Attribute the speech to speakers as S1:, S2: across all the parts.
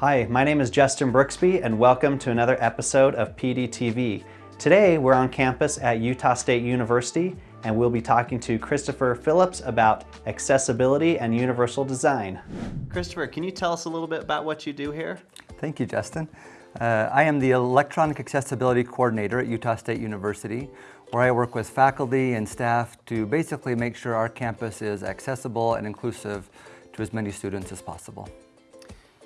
S1: Hi, my name is Justin Brooksby and welcome to another episode of PDTV. Today we're on campus at Utah State University and we'll be talking to Christopher Phillips about accessibility and universal design. Christopher, can you tell us a little bit about what you do here?
S2: Thank you, Justin. Uh, I am the Electronic Accessibility Coordinator at Utah State University, where I work with faculty and staff to basically make sure our campus is accessible and inclusive to as many students as possible.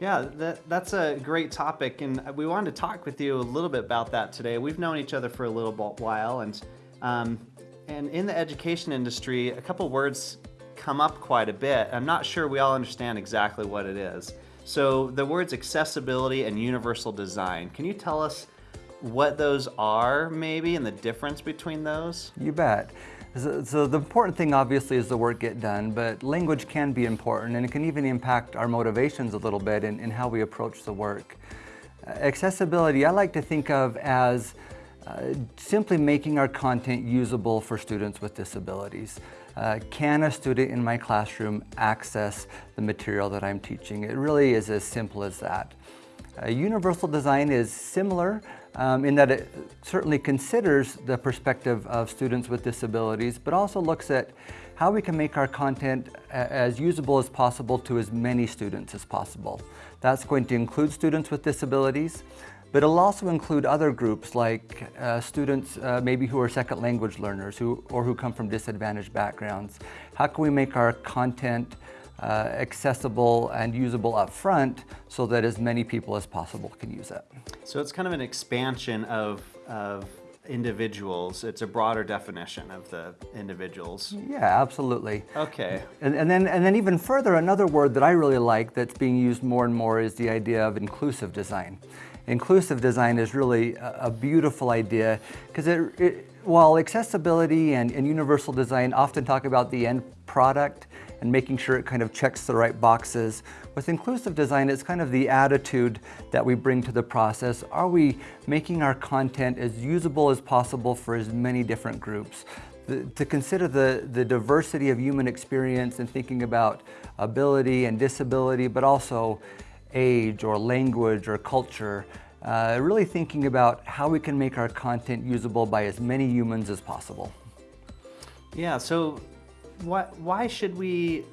S1: Yeah, that, that's a great topic, and we wanted to talk with you a little bit about that today. We've known each other for a little while, and um, and in the education industry, a couple words come up quite a bit. I'm not sure we all understand exactly what it is. So the words accessibility and universal design. Can you tell us what those are, maybe, and the difference between those?
S2: You bet. So, the important thing obviously is the work get done, but language can be important and it can even impact our motivations a little bit in how we approach the work. Uh, accessibility I like to think of as uh, simply making our content usable for students with disabilities. Uh, can a student in my classroom access the material that I'm teaching? It really is as simple as that. Uh, universal design is similar um, in that it certainly considers the perspective of students with disabilities, but also looks at how we can make our content as usable as possible to as many students as possible. That's going to include students with disabilities, but it'll also include other groups like uh, students uh, maybe who are second language learners who, or who come from disadvantaged backgrounds. How can we make our content uh, accessible and usable up front so that as many people as possible can use it.
S1: So it's kind of an expansion of, of individuals. It's a broader definition of the individuals.
S2: Yeah, absolutely.
S1: Okay.
S2: And, and, then, and then even further, another word that I really like that's being used more and more is the idea of inclusive design. Inclusive design is really a, a beautiful idea because it, it, while accessibility and, and universal design often talk about the end product, and making sure it kind of checks the right boxes. With inclusive design, it's kind of the attitude that we bring to the process. Are we making our content as usable as possible for as many different groups? The, to consider the, the diversity of human experience and thinking about ability and disability, but also age or language or culture. Uh, really thinking about how we can make our content usable by as many humans as possible.
S1: Yeah, so why, why should we,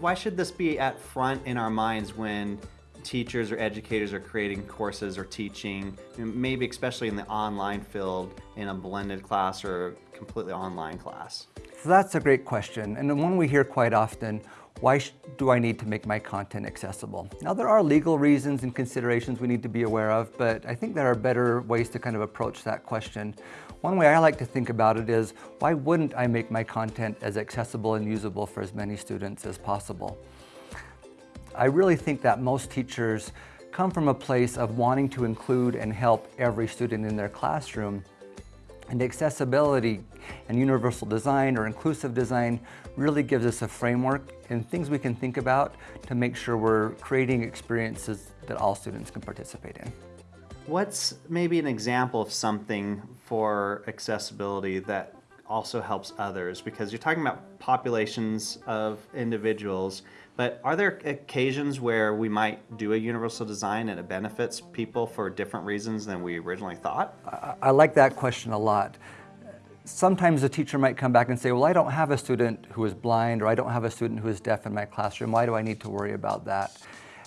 S1: why should this be at front in our minds when teachers or educators are creating courses or teaching, maybe especially in the online field in a blended class or completely online class?
S2: So that's a great question, and one we hear quite often, why do I need to make my content accessible? Now there are legal reasons and considerations we need to be aware of, but I think there are better ways to kind of approach that question. One way I like to think about it is, why wouldn't I make my content as accessible and usable for as many students as possible? I really think that most teachers come from a place of wanting to include and help every student in their classroom. And accessibility and universal design or inclusive design really gives us a framework and things we can think about to make sure we're creating experiences that all students can participate in.
S1: What's maybe an example of something for accessibility that also helps others? Because you're talking about populations of individuals, but are there occasions where we might do a universal design and it benefits people for different reasons than we originally thought?
S2: I, I like that question a lot. Sometimes a teacher might come back and say, well, I don't have a student who is blind or I don't have a student who is deaf in my classroom. Why do I need to worry about that?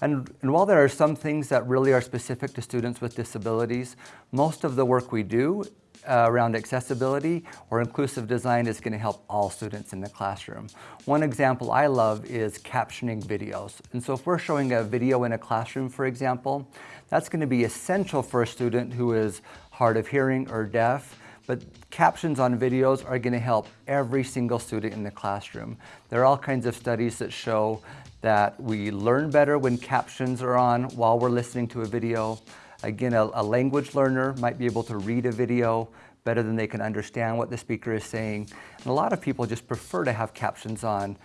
S2: And, and, while there are some things that really are specific to students with disabilities, most of the work we do uh, around accessibility or inclusive design is going to help all students in the classroom. One example I love is captioning videos. And so if we're showing a video in a classroom, for example, that's going to be essential for a student who is hard of hearing or deaf but captions on videos are going to help every single student in the classroom. There are all kinds of studies that show that we learn better when captions are on while we're listening to a video. Again, a, a, language learner might be able to read a video better than they can understand what the speaker is saying. And a lot of people just prefer to have captions on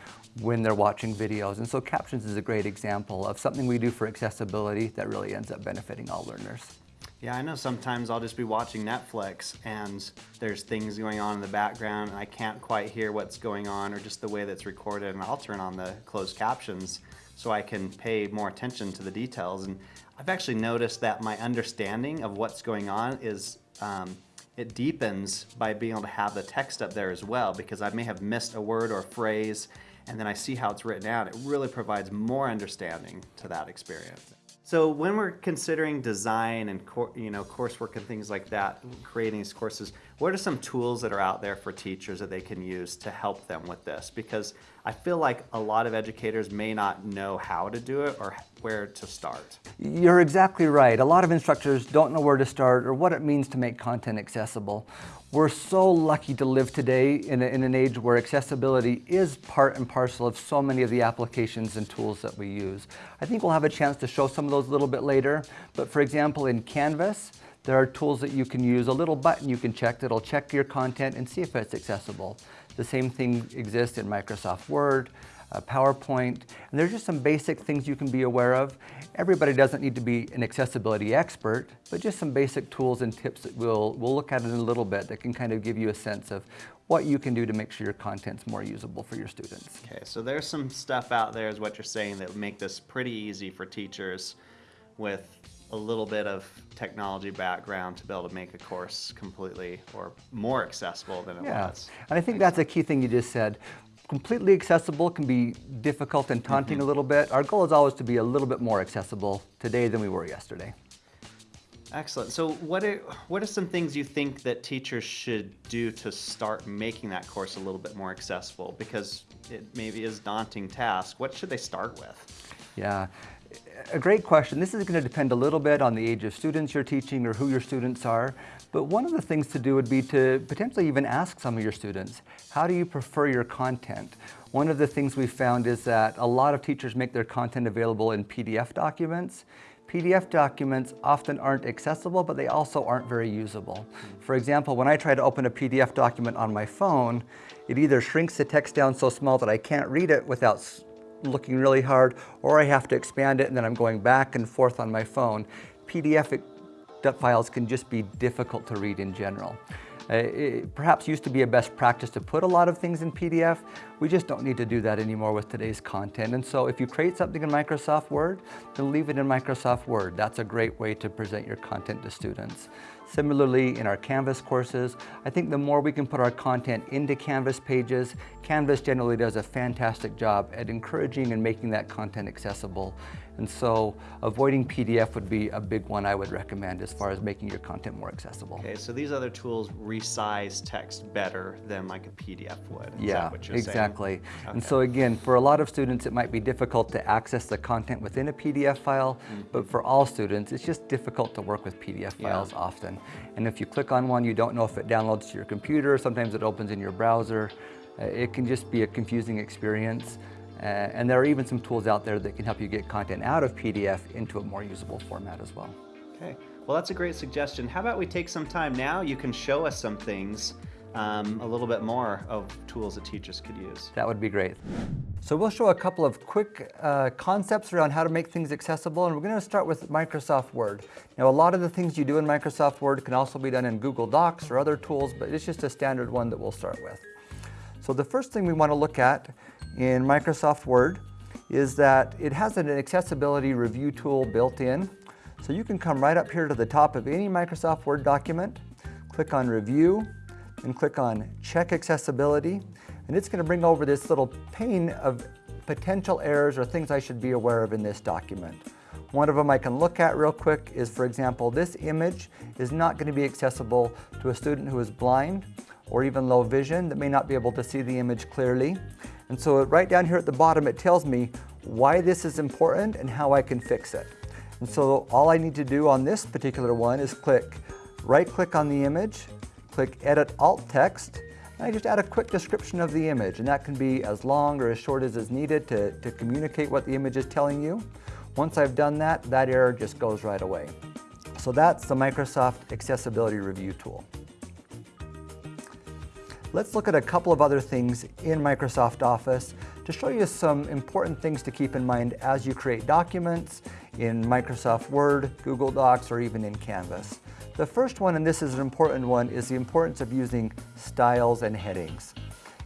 S2: when they're watching videos. And so captions is a great example of something we do for accessibility that really ends up benefiting all learners.
S1: Yeah, I know sometimes I'll just be watching Netflix and there's things going on in the background and I can't quite hear what's going on or just the way that's recorded and I'll turn on the closed captions so I can pay more attention to the details. And I've actually noticed that my understanding of what's going on is um, it deepens by being able to have the text up there as well because I may have missed a word or a phrase and then I see how it's written out. It really provides more understanding to that experience. So when we're considering design and you know coursework and things like that, creating these courses, what are some tools that are out there for teachers that they can use to help them with this? Because I feel like a lot of educators may not know how to do it or where to start.
S2: You're exactly right. A lot of instructors don't know where to start or what it means to make content accessible. We're so lucky to live today in, a, in, an age where accessibility is part and parcel of so many of the applications and tools that we use. I think we'll have a chance to show some of those a little bit later, but for example in Canvas, there are tools that you can use, a little button you can check that'll check your content and see if it's accessible. The same thing exists in Microsoft Word, uh, PowerPoint, and there's just some basic things you can be aware of. Everybody doesn't need to be an accessibility expert, but just some basic tools and tips that we'll, we'll look at in a little bit that can kind of give you a sense of what you can do to make sure your content's more usable for your students.
S1: Okay, so there's some stuff out there is what you're saying that would make this pretty easy for teachers with a little bit of technology background to be able to make a course completely or more accessible than it
S2: yeah.
S1: was.
S2: And I think that's a key thing you just said completely accessible can be difficult and taunting mm -hmm. a little bit. Our goal is always to be a little bit more accessible today than we were yesterday.
S1: Excellent. So what are, what are some things you think that teachers should do to start making that course a little bit more accessible? Because it maybe is a daunting task. What should they start with?
S2: Yeah, a great question. This is going to depend a little bit on the age of students you're teaching or who your students are. But one of the things to do would be to potentially even ask some of your students, how do you prefer your content? One of the things we found is that a lot of teachers make their content available in PDF documents. PDF documents often aren't accessible, but they also aren't very usable. Hmm. For example, when I try to open a PDF document on my phone, it either shrinks the text down so small that I can't read it without looking really hard, or I have to expand it and then I'm going back and forth on my phone. PDF files can just be difficult to read in general. Uh, it perhaps used to be a best practice to put a lot of things in PDF. We just don't need to do that anymore with today's content. And so if you create something in Microsoft Word, then leave it in Microsoft Word. That's a great way to present your content to students. Similarly, in our Canvas courses, I think the more we can put our content into Canvas pages, Canvas generally does a fantastic job at encouraging and making that content accessible. And so avoiding PDF would be a big one I would recommend as far as making your content more accessible.
S1: Okay, so these other tools resize text better than like a PDF would. Is
S2: yeah, exactly. Okay. And so again, for a lot of students, it might be difficult to access the content within a PDF file, mm -hmm. but for all students, it's just difficult to work with PDF files yeah. often. And if you click on one, you don't know if it downloads to your computer, sometimes it opens in your browser. Uh, it can just be a confusing experience. Uh, and there are even some tools out there that can help you get content out of PDF into a more usable format as well.
S1: Okay, well that's a great suggestion. How about we take some time now, you can show us some things, um, a little bit more of tools that teachers could use.
S2: That would be great. So we'll show a couple of quick uh, concepts around how to make things accessible, and we're going to start with Microsoft Word. Now, a lot of the things you do in Microsoft Word can also be done in Google Docs or other tools, but it's just a standard one that we'll start with. So the first thing we want to look at in Microsoft Word is that it has an accessibility review tool built in. So you can come right up here to the top of any Microsoft Word document, click on Review, and click on Check Accessibility, and it's going to bring over this little pane of potential errors or things I should be aware of in this document. One of them I can look at real quick is, for example, this image is not going to be accessible to a student who is blind or even low vision that may not be able to see the image clearly. And so right down here at the bottom, it tells me why this is important and how I can fix it. And so all I need to do on this particular one is click, right click on the image, click edit alt text, and I just add a quick description of the image. And that can be as long or as short as is needed to, to communicate what the image is telling you. Once I've done that, that error just goes right away. So that's the Microsoft Accessibility Review tool. Let's look at a couple of other things in Microsoft Office to show you some important things to keep in mind as you create documents in Microsoft Word, Google Docs, or even in Canvas. The first one, and this is an important one, is the importance of using styles and headings.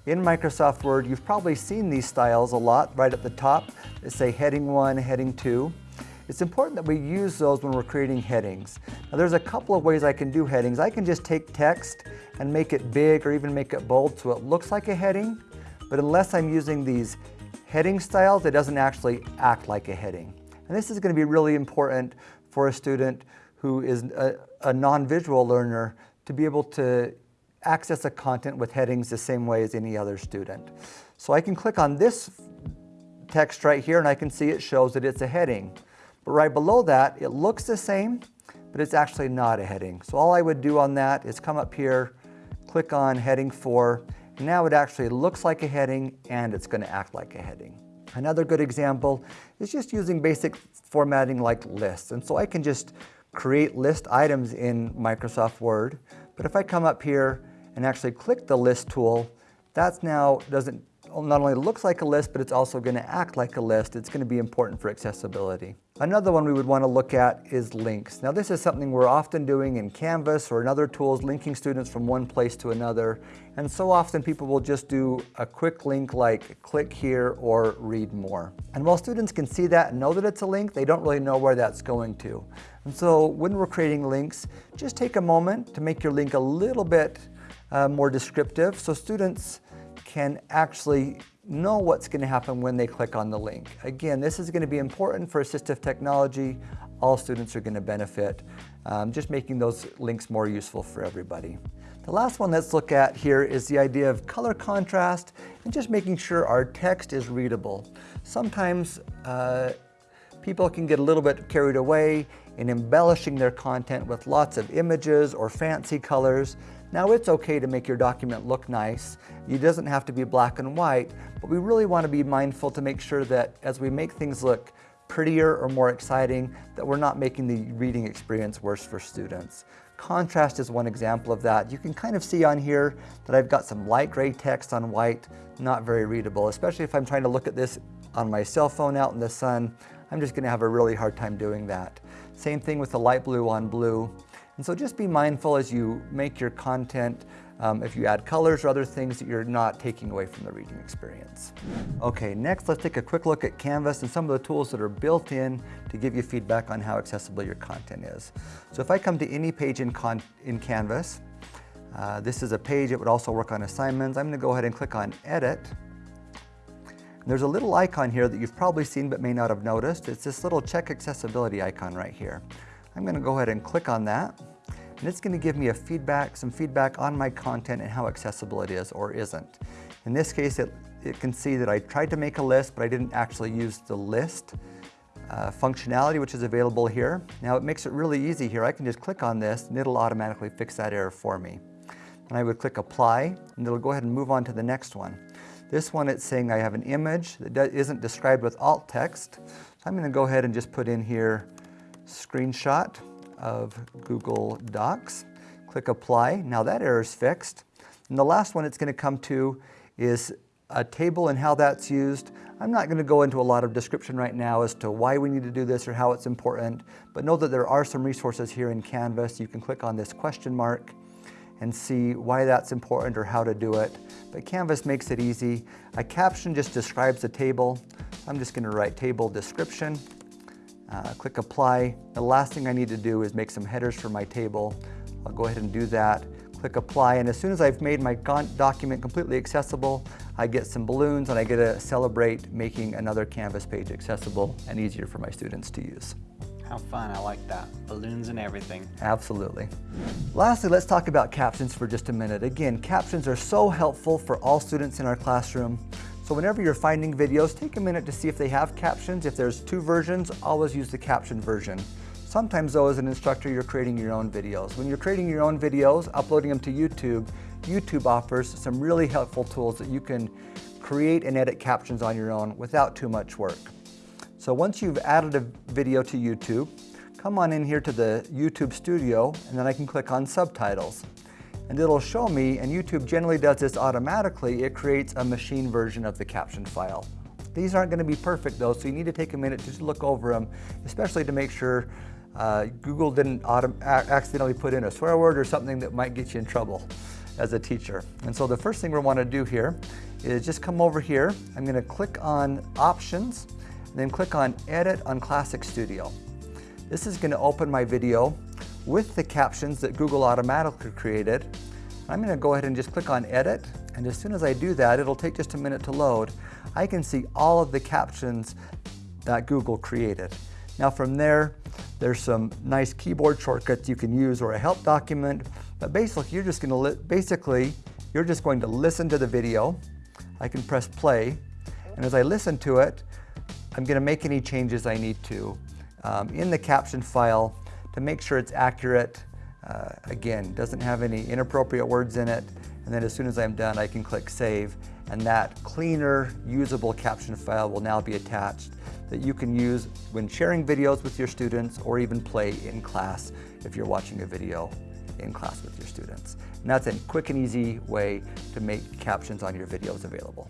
S2: In Microsoft Word, you've probably seen these styles a lot right at the top. They say heading one, heading two. It's important that we use those when we're creating headings. Now there's a couple of ways I can do headings. I can just take text and make it big or even make it bold so it looks like a heading, but unless I'm using these heading styles, it doesn't actually act like a heading. And this is going to be really important for a student who is a, a non-visual learner to be able to access a content with headings the same way as any other student. So I can click on this text right here and I can see it shows that it's a heading. But right below that, it looks the same, but it's actually not a heading. So all I would do on that is come up here, click on heading 4, now it actually looks like a heading and it's going to act like a heading. Another good example is just using basic formatting like lists. And so I can just create list items in Microsoft Word. But if I come up here and actually click the list tool, that's now doesn't not only looks like a list, but it's also going to act like a list. It's going to be important for accessibility. Another one we would want to look at is links. Now this is something we're often doing in Canvas or in other tools, linking students from one place to another. And so often people will just do a quick link like click here or read more. And while students can see that and know that it's a link, they don't really know where that's going to. And so when we're creating links, just take a moment to make your link a little bit uh, more descriptive so students can actually know what's going to happen when they click on the link. Again, this is going to be important for assistive technology. All students are going to benefit, um, just making those links more useful for everybody. The last one let's look at here is the idea of color contrast and just making sure our text is readable. Sometimes uh, people can get a little bit carried away in embellishing their content with lots of images or fancy colors. Now it's okay to make your document look nice. It doesn't have to be black and white, but we really want to be mindful to make sure that as we make things look prettier or more exciting, that we're not making the reading experience worse for students. Contrast is one example of that. You can kind of see on here that I've got some light gray text on white, not very readable, especially if I'm trying to look at this on my cell phone out in the sun. I'm just gonna have a really hard time doing that. Same thing with the light blue on blue. And so just be mindful as you make your content, um, if you add colors or other things that you're not taking away from the reading experience. Okay, next let's take a quick look at Canvas and some of the tools that are built in to give you feedback on how accessible your content is. So if I come to any page in, in Canvas, uh, this is a page that would also work on assignments. I'm gonna go ahead and click on Edit. There's a little icon here that you've probably seen but may not have noticed. It's this little check accessibility icon right here. I'm gonna go ahead and click on that. And it's gonna give me a feedback, some feedback on my content and how accessible it is or isn't. In this case, it, it can see that I tried to make a list, but I didn't actually use the list uh, functionality, which is available here. Now it makes it really easy here. I can just click on this and it'll automatically fix that error for me. And I would click apply and it'll go ahead and move on to the next one. This one it's saying I have an image that isn't described with alt text. So I'm gonna go ahead and just put in here screenshot of Google Docs. Click apply. Now that error is fixed. And the last one it's going to come to is a table and how that's used. I'm not going to go into a lot of description right now as to why we need to do this or how it's important, but know that there are some resources here in Canvas. You can click on this question mark and see why that's important or how to do it. But Canvas makes it easy. A caption just describes a table. I'm just going to write table description uh, click apply. The last thing I need to do is make some headers for my table. I'll go ahead and do that. Click apply and as soon as I've made my document completely accessible, I get some balloons and I get to celebrate making another Canvas page accessible and easier for my students to use.
S1: How fun, I like that. Balloons and everything.
S2: Absolutely. Lastly, let's talk about captions for just a minute. Again, captions are so helpful for all students in our classroom. So whenever you're finding videos, take a minute to see if they have captions. If there's two versions, always use the caption version. Sometimes though, as an instructor, you're creating your own videos. When you're creating your own videos, uploading them to YouTube, YouTube offers some really helpful tools that you can create and edit captions on your own without too much work. So once you've added a video to YouTube, come on in here to the YouTube studio and then I can click on subtitles and it'll show me, and YouTube generally does this automatically, it creates a machine version of the caption file. These aren't going to be perfect though, so you need to take a minute to just look over them, especially to make sure uh, Google didn't accidentally put in a swear word or something that might get you in trouble as a teacher. And so the first thing we want to do here is just come over here. I'm going to click on Options, then click on Edit on Classic Studio. This is going to open my video with the captions that Google automatically created. I'm going to go ahead and just click on Edit, and as soon as I do that, it'll take just a minute to load. I can see all of the captions that Google created. Now from there, there's some nice keyboard shortcuts you can use or a help document, but basically you're just going to basically you're just going to listen to the video. I can press play, and as I listen to it, I'm going to make any changes I need to um, in the caption file to make sure it's accurate. Uh, again, doesn't have any inappropriate words in it, and then as soon as I'm done, I can click save, and that cleaner, usable caption file will now be attached that you can use when sharing videos with your students or even play in class if you're watching a video in class with your students. And that's a quick and easy way to make captions on your videos available.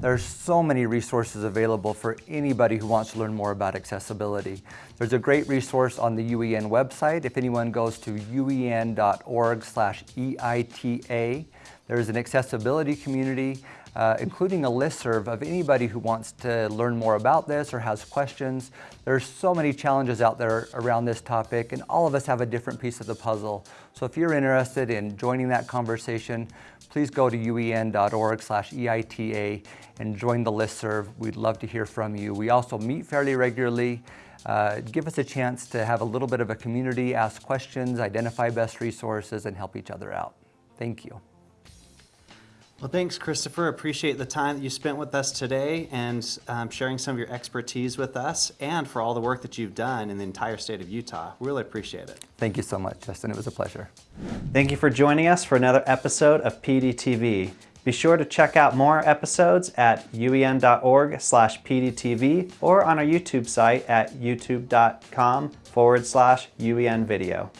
S2: There's so many resources available for anybody who wants to learn more about accessibility. There's a great resource on the UEN website. If anyone goes to uen.org slash EITA, there's an accessibility community uh, including a listserv of anybody who wants to learn more about this or has questions. There's so many challenges out there around this topic and all of us have a different piece of the puzzle. So if you're interested in joining that conversation, please go to uen.org slash EITA and join the listserv. We'd love to hear from you. We also meet fairly regularly. Uh, give us a chance to have a little bit of a community, ask questions, identify best resources, and help each other out. Thank you.
S1: Well, thanks, Christopher. Appreciate the time that you spent with us today and um, sharing some of your expertise with us and for all the work that you've done in the entire state of Utah. Really appreciate it.
S2: Thank you so much, Justin. It was a pleasure.
S1: Thank you for joining us for another episode of PDTV. Be sure to check out more episodes at uen.org slash pdtv or on our YouTube site at youtube.com forward slash uen video.